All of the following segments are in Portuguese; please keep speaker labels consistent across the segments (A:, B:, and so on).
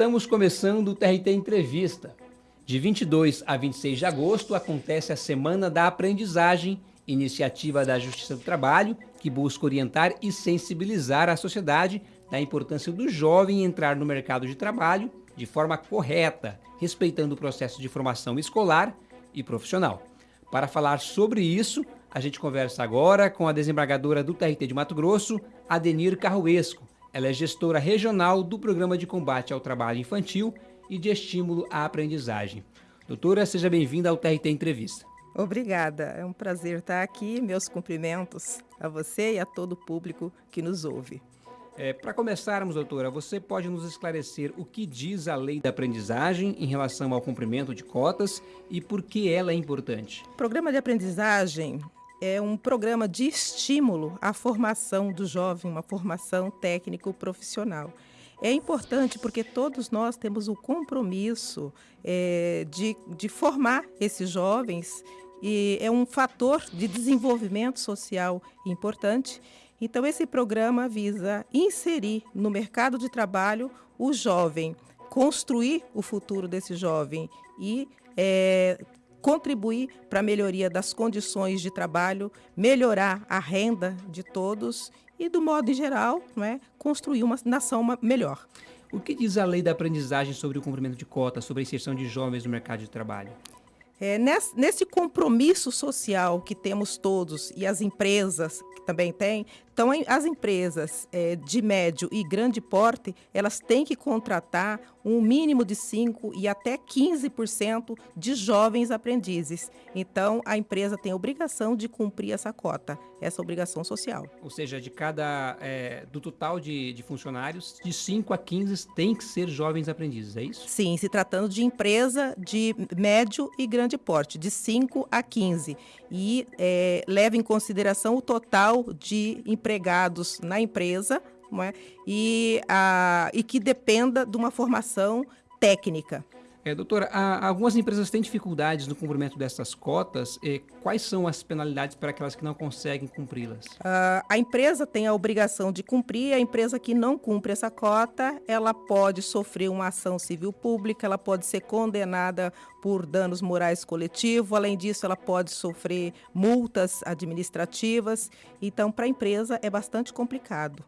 A: Estamos começando o TRT Entrevista. De 22 a 26 de agosto acontece a Semana da Aprendizagem, iniciativa da Justiça do Trabalho, que busca orientar e sensibilizar a sociedade da importância do jovem entrar no mercado de trabalho de forma correta, respeitando o processo de formação escolar e profissional. Para falar sobre isso, a gente conversa agora com a desembargadora do TRT de Mato Grosso, Adenir Carruesco, ela é gestora regional do Programa de Combate ao Trabalho Infantil e de Estímulo à Aprendizagem. Doutora, seja bem-vinda ao TRT Entrevista.
B: Obrigada, é um prazer estar aqui. Meus cumprimentos a você e a todo o público que nos ouve.
A: É, Para começarmos, doutora, você pode nos esclarecer o que diz a lei da aprendizagem em relação ao cumprimento de cotas e por que ela é importante?
B: O programa de aprendizagem é um programa de estímulo à formação do jovem, uma formação técnico-profissional. É importante porque todos nós temos o compromisso é, de, de formar esses jovens e é um fator de desenvolvimento social importante. Então, esse programa visa inserir no mercado de trabalho o jovem, construir o futuro desse jovem e é, contribuir para a melhoria das condições de trabalho, melhorar a renda de todos e, do modo em geral, não é, construir uma nação melhor.
A: O que diz a lei da aprendizagem sobre o cumprimento de cotas, sobre a inserção de jovens no mercado de trabalho?
B: É, nesse, nesse, compromisso social que temos todos e as empresas que também têm, então as empresas é, de médio e grande porte, elas têm que contratar um mínimo de 5% e até 15% de jovens aprendizes. Então a empresa tem a obrigação de cumprir essa cota, essa obrigação social.
A: Ou seja, de cada, é, do total de, de funcionários, de 5 a 15 tem que ser jovens aprendizes, é isso?
B: Sim, se tratando de empresa de médio e grande porte, de 5 a 15. E é, leva em consideração o total de empregados na empresa é? e, a, e que dependa de uma formação técnica.
A: É, doutora, há, algumas empresas têm dificuldades no cumprimento dessas cotas. E quais são as penalidades para aquelas que não conseguem cumpri-las?
B: Uh, a empresa tem a obrigação de cumprir. A empresa que não cumpre essa cota, ela pode sofrer uma ação civil pública, ela pode ser condenada por danos morais coletivos. Além disso, ela pode sofrer multas administrativas. Então, para a empresa é bastante complicado.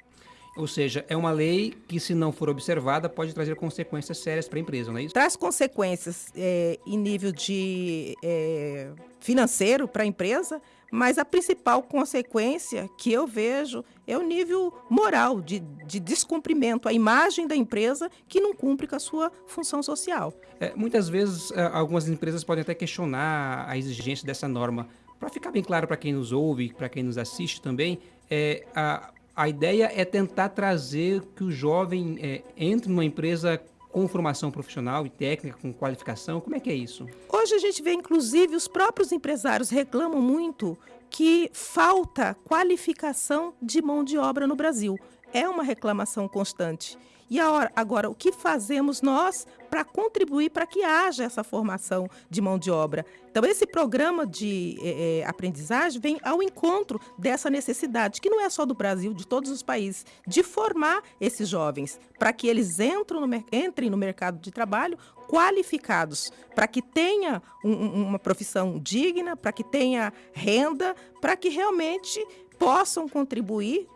A: Ou seja, é uma lei que, se não for observada, pode trazer consequências sérias para a empresa, não é isso?
B: Traz consequências é, em nível de é, financeiro para a empresa, mas a principal consequência que eu vejo é o nível moral de, de descumprimento, a imagem da empresa que não cumpre com a sua função social.
A: É, muitas vezes, é, algumas empresas podem até questionar a exigência dessa norma. Para ficar bem claro para quem nos ouve, para quem nos assiste também, é, a, a ideia é tentar trazer que o jovem é, entre numa empresa com formação profissional e técnica, com qualificação? Como é que é isso?
B: Hoje a gente vê, inclusive, os próprios empresários reclamam muito que falta qualificação de mão de obra no Brasil. É uma reclamação constante. E agora, o que fazemos nós para contribuir para que haja essa formação de mão de obra? Então, esse programa de é, aprendizagem vem ao encontro dessa necessidade, que não é só do Brasil, de todos os países, de formar esses jovens para que eles no, entrem no mercado de trabalho qualificados, para que tenha um, uma profissão digna, para que tenha renda, para que realmente possam contribuir,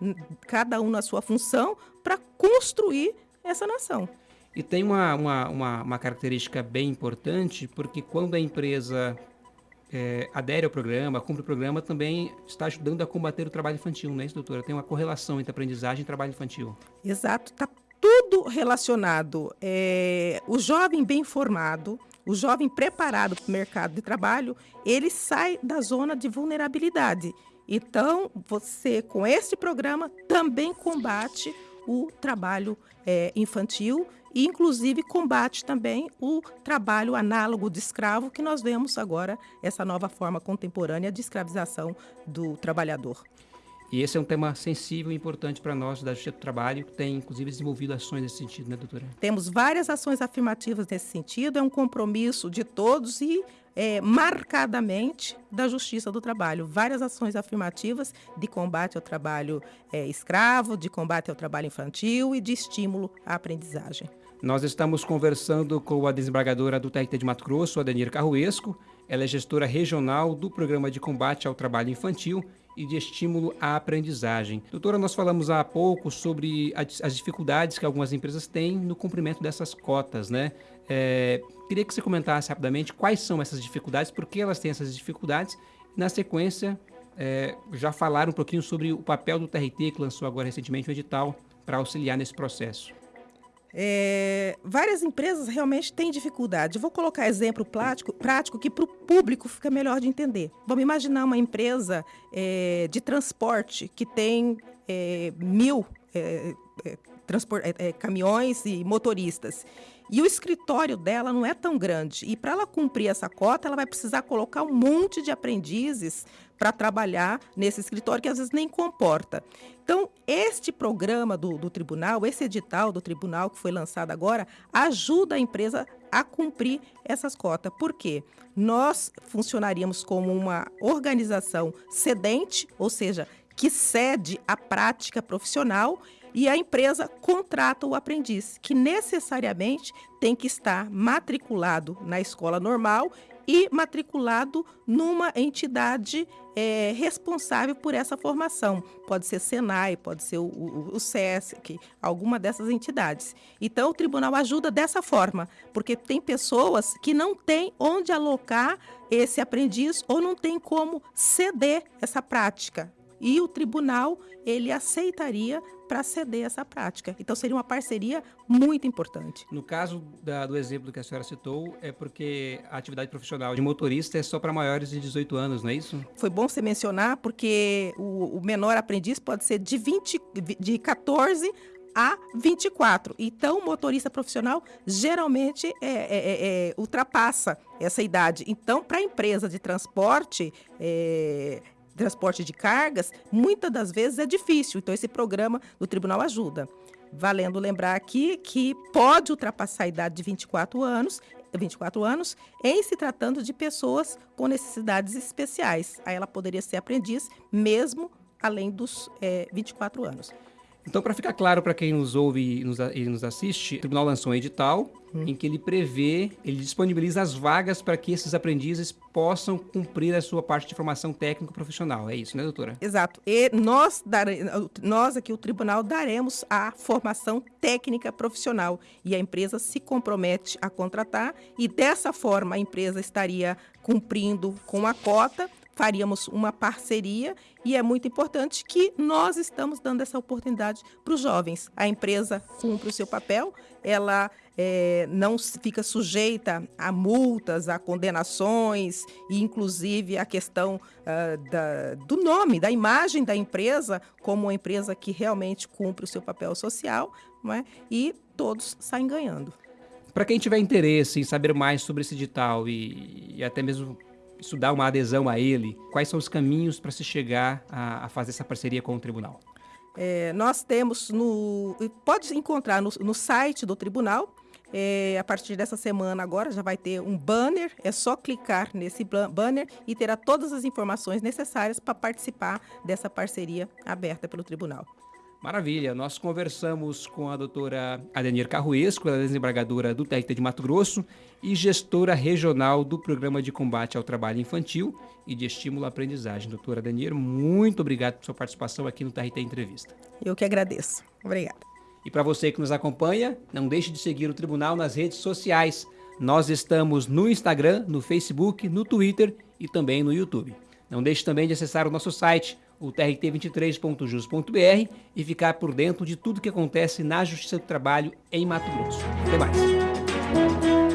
B: cada um na sua função, para construir essa nação.
A: E tem uma, uma, uma, uma característica bem importante, porque quando a empresa é, adere ao programa, cumpre o programa, também está ajudando a combater o trabalho infantil, não é isso, doutora? Tem uma correlação entre aprendizagem e trabalho infantil.
B: Exato, está tudo relacionado. É, o jovem bem formado, o jovem preparado para o mercado de trabalho, ele sai da zona de vulnerabilidade. Então, você, com este programa, também combate o trabalho é, infantil e, inclusive, combate também o trabalho análogo de escravo, que nós vemos agora, essa nova forma contemporânea de escravização do trabalhador.
A: E esse é um tema sensível e importante para nós da Justiça do Trabalho, que tem, inclusive, desenvolvido ações nesse sentido, né, doutora?
B: Temos várias ações afirmativas nesse sentido, é um compromisso de todos e é, marcadamente da Justiça do Trabalho. Várias ações afirmativas de combate ao trabalho é, escravo, de combate ao trabalho infantil e de estímulo à aprendizagem.
A: Nós estamos conversando com a desembargadora do TRT de Mato Grosso, Adenir Carruesco. Ela é gestora regional do Programa de Combate ao Trabalho Infantil e de Estímulo à Aprendizagem. Doutora, nós falamos há pouco sobre as dificuldades que algumas empresas têm no cumprimento dessas cotas, né? É, queria que você comentasse rapidamente quais são essas dificuldades, por que elas têm essas dificuldades. Na sequência, é, já falar um pouquinho sobre o papel do TRT, que lançou agora recentemente um edital para auxiliar nesse processo.
B: É, várias empresas realmente têm dificuldade. Vou colocar exemplo prático, prático que para o público fica melhor de entender. Vamos imaginar uma empresa é, de transporte que tem é, mil é, é, caminhões e motoristas. E o escritório dela não é tão grande. E para ela cumprir essa cota, ela vai precisar colocar um monte de aprendizes para trabalhar nesse escritório que às vezes nem comporta. Então, este programa do, do tribunal, esse edital do tribunal que foi lançado agora, ajuda a empresa a cumprir essas cotas. Por quê? Nós funcionaríamos como uma organização cedente, ou seja, que cede a prática profissional e a empresa contrata o aprendiz, que necessariamente tem que estar matriculado na escola normal e matriculado numa entidade é, responsável por essa formação. Pode ser Senai, pode ser o, o, o SESC, alguma dessas entidades. Então, o tribunal ajuda dessa forma, porque tem pessoas que não têm onde alocar esse aprendiz ou não tem como ceder essa prática e o tribunal ele aceitaria para ceder essa prática. Então seria uma parceria muito importante.
A: No caso da, do exemplo que a senhora citou, é porque a atividade profissional de motorista é só para maiores de 18 anos, não é isso?
B: Foi bom você mencionar, porque o, o menor aprendiz pode ser de, 20, de 14 a 24. Então, o motorista profissional geralmente é, é, é, é ultrapassa essa idade. Então, para a empresa de transporte, é, transporte de cargas, muitas das vezes é difícil. Então, esse programa do tribunal ajuda. Valendo lembrar aqui que pode ultrapassar a idade de 24 anos 24 anos, em se tratando de pessoas com necessidades especiais. Aí ela poderia ser aprendiz, mesmo além dos é, 24 anos.
A: Então, para ficar claro para quem nos ouve e nos, e nos, assiste, o tribunal lançou um edital hum. em que ele prevê, ele disponibiliza as vagas para que esses aprendizes possam cumprir a sua parte de formação técnico-profissional. É isso, né, doutora?
B: Exato. E nós, dare, nós aqui, o tribunal, daremos a formação técnica profissional e a empresa se compromete a contratar e dessa forma a empresa estaria cumprindo com a cota faríamos uma parceria e é muito importante que nós estamos dando essa oportunidade para os jovens. A empresa cumpre o seu papel, ela é, não fica sujeita a multas, a condenações e, inclusive, a questão uh, da, do nome, da imagem da empresa como uma empresa que realmente cumpre o seu papel social é? e todos saem ganhando.
A: Para quem tiver interesse em saber mais sobre esse edital e, e até mesmo estudar uma adesão a ele, quais são os caminhos para se chegar a, a, fazer essa parceria com o tribunal?
B: É, nós temos no. Pode encontrar no, no site do tribunal. É, a partir dessa semana agora já vai ter um banner, é só clicar nesse banner e terá todas as informações necessárias para participar dessa parceria aberta pelo tribunal.
A: Maravilha. Nós conversamos com a doutora Adenir Carruesco, ela é desembargadora do TRT de Mato Grosso e gestora regional do Programa de Combate ao Trabalho Infantil e de Estímulo à Aprendizagem. Doutora Adenir, muito obrigado por sua participação aqui no TRT Entrevista.
B: Eu que agradeço. Obrigada.
A: E para você que nos acompanha, não deixe de seguir o Tribunal nas redes sociais. Nós estamos no Instagram, no Facebook, no Twitter e também no YouTube. Não deixe também de acessar o nosso site o trt23.jus.br e ficar por dentro de tudo que acontece na Justiça do Trabalho em Mato Grosso. Até mais.